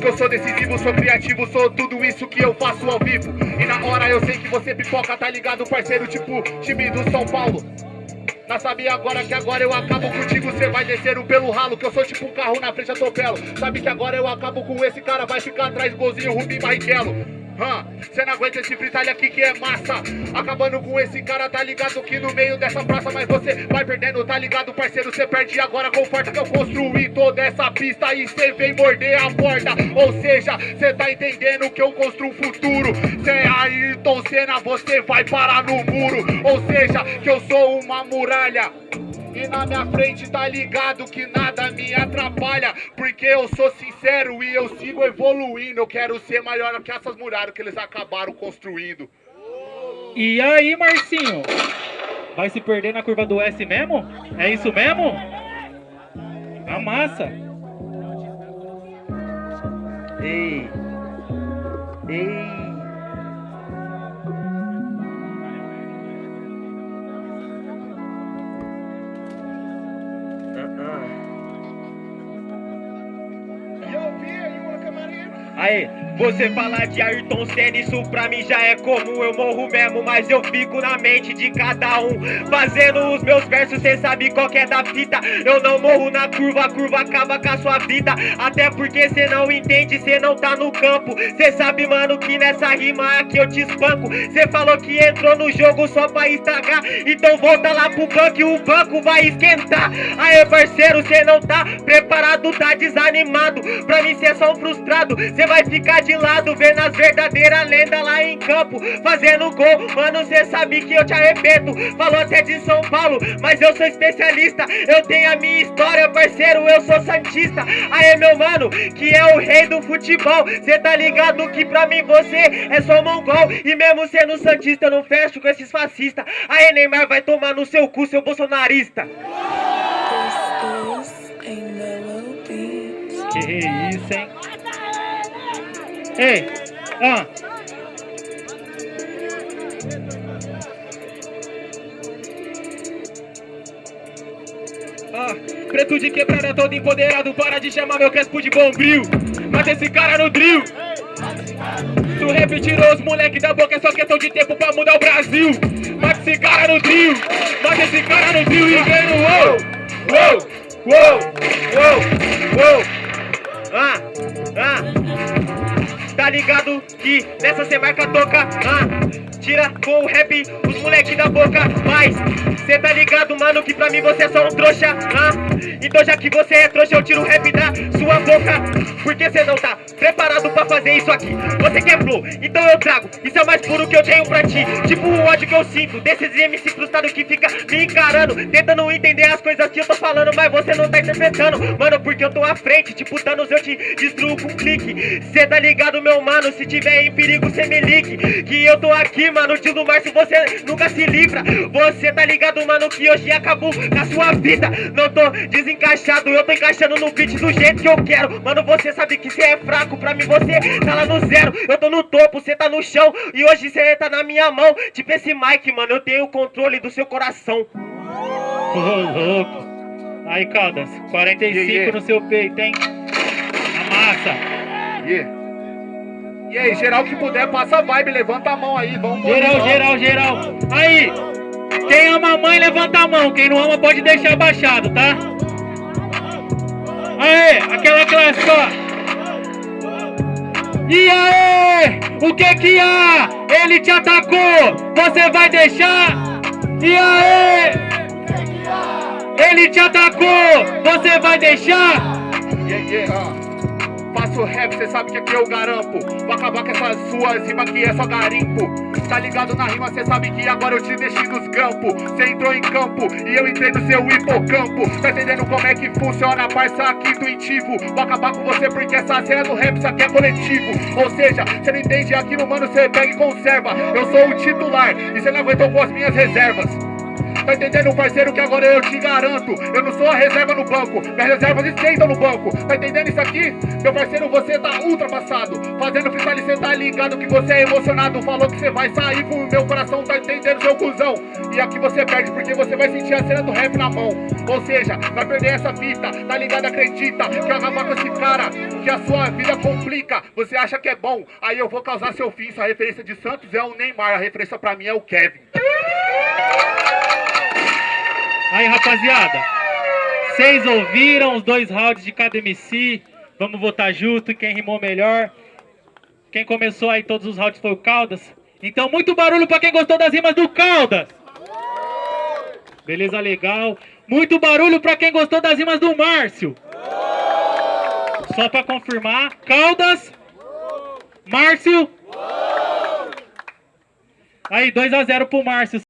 que eu sou decisivo, sou criativo, sou tudo isso que eu faço ao vivo. E na hora eu sei que você pipoca, tá ligado, parceiro? Tipo, time do São Paulo. Tá sabia agora que agora eu acabo contigo, cê vai descer o pelo ralo, que eu sou tipo um carro na frente atropelo. Sabe que agora eu acabo com esse cara, vai ficar atrás, golzinho, Rubim Barrichello. Cê não aguenta esse freestyle aqui que é massa. Acabando com esse cara, tá ligado que no meio dessa praça Mas você vai perdendo, tá ligado parceiro? Cê perde agora com forte que eu construí toda essa pista E cê vem morder a porta. Ou seja, cê tá entendendo que eu construo um futuro. Cê é Ayrton Senna, você vai parar no muro. Ou seja, que eu sou uma muralha. E na minha frente tá ligado que nada me atrapalha Porque eu sou sincero e eu sigo evoluindo Eu quero ser maior que essas muralhas que eles acabaram construindo E aí Marcinho? Vai se perder na curva do S mesmo? É isso mesmo? Amassa Ei Ei Aê, você falar de Ayrton Senna, isso pra mim já é comum. Eu morro mesmo, mas eu fico na mente de cada um. Fazendo os meus versos, cê sabe qual é da fita. Eu não morro na curva, a curva acaba com a sua vida. Até porque cê não entende, cê não tá no campo. Cê sabe, mano, que nessa rima aqui eu te espanco. Cê falou que entrou no jogo só pra estragar. Então volta lá pro banco e o banco vai esquentar. Aê, parceiro, cê não tá preparado, tá desanimado. Pra mim cê é só um frustrado, cê vai ficar de lado Vendo as verdadeiras lendas lá em campo Fazendo gol, mano, cê sabe que eu te arrebento. Falou até de São Paulo, mas eu sou especialista. Eu tenho a minha história, parceiro, eu sou santista. Aê, meu mano, que é o rei do futebol. Cê tá ligado que pra mim você é só mongol. E mesmo sendo santista, eu não fecho com esses fascistas. Aê, Neymar, vai tomar no seu cu, seu bolsonarista. Que isso, hein? Ei, ah. Preto de quebrada todo empoderado, para de chamar meu crespo de bombril. Mata esse cara no drill. Tu rap tirou os moleque da boca, é só questão de tempo pra mudar o Brasil. Mata esse cara no drill, mata esse cara no drill e wow. Wow, wow, wow, wow. Ah, ah ligado que nessa cê marca toca, ah, tira com o rap os moleque da boca, mas cê tá ligado, mano, que pra mim você é só um trouxa, ah, então já que você é trouxa eu tiro o rap da sua boca, porque cê não tá preparado pra fazer isso aqui, você quer flow, então eu trago, isso é o mais puro que eu tenho pra ti, tipo o ódio que eu sinto, desses MC frustrados que fica me encarando, tentando entender as coisas que eu tô falando, mas você não tá interpretando, mano, porque eu tô à frente, tipo Thanos eu te destruo com um clique, cê tá ligado, meu mano, se tiver em perigo cê me ligue. Que eu tô aqui, mano, tio do Márcio, você nunca se livra. Você tá ligado, mano, que hoje acabou com a sua vida. Não tô desencaixado, eu tô encaixando no beat do jeito que eu quero. Mano, você sabe que cê é fraco, pra mim você tá lá no zero Eu tô no topo, cê tá no chão e hoje cê tá na minha mão Tipo esse Mike, mano, eu tenho o controle do seu coração Ô, louco Aí, Caldas, 45 yeah, yeah. no seu peito, hein? A massa Yeah e aí, geral que puder, passa a vibe, levanta a mão aí, vamos Geral, geral, geral. Aí, quem ama a mãe, levanta a mão. Quem não ama, pode deixar baixado, tá? Aê, aquela classe, ó. E aí, o que que há? Ele te atacou, você vai deixar? E aí? Ele te atacou, você vai deixar? Yeah, yeah, faço rap, cê sabe que aqui eu garampo. Vou acabar com essas suas rimas que é só garimpo. Tá ligado na rima, cê sabe que agora eu te deixei nos campos. Cê entrou em campo e eu entrei no seu hipocampo. Tá entendendo como é que funciona, parça, aqui intuitivo. Vou acabar com você porque essa cena do rap, isso aqui é coletivo. Ou seja, cê não entende aqui no mano, cê pega e conserva. Eu sou o titular e cê não aguentou com as minhas reservas Tá entendendo, parceiro, que agora eu te garanto. Eu não sou a reserva no banco, minhas reservas esquentam no banco. Tá entendendo isso aqui? Meu parceiro, você tá ultrapassado. Fazendo freestyle, cê tá ligado que você é emocionado. Falou que você vai sair pro meu coração, tá entendendo, seu cuzão? E aqui você perde, porque você vai sentir a cena do rap na mão. Ou seja, vai perder essa fita, tá ligado? Acredita que acabar com esse cara, que a sua vida complica. Você acha que é bom, aí eu vou causar seu fim. Sua referência de Santos é o Neymar, a referência pra mim é o Kevin. Aí, rapaziada, vocês ouviram os dois rounds de cada MC? Vamos votar junto, quem rimou melhor. Quem começou aí todos os rounds foi o Caldas. Então, muito barulho pra quem gostou das rimas do Caldas. Beleza, legal. Muito barulho pra quem gostou das rimas do Márcio. Só pra confirmar, Caldas, Márcio. Aí, 2 a 0 pro Márcio.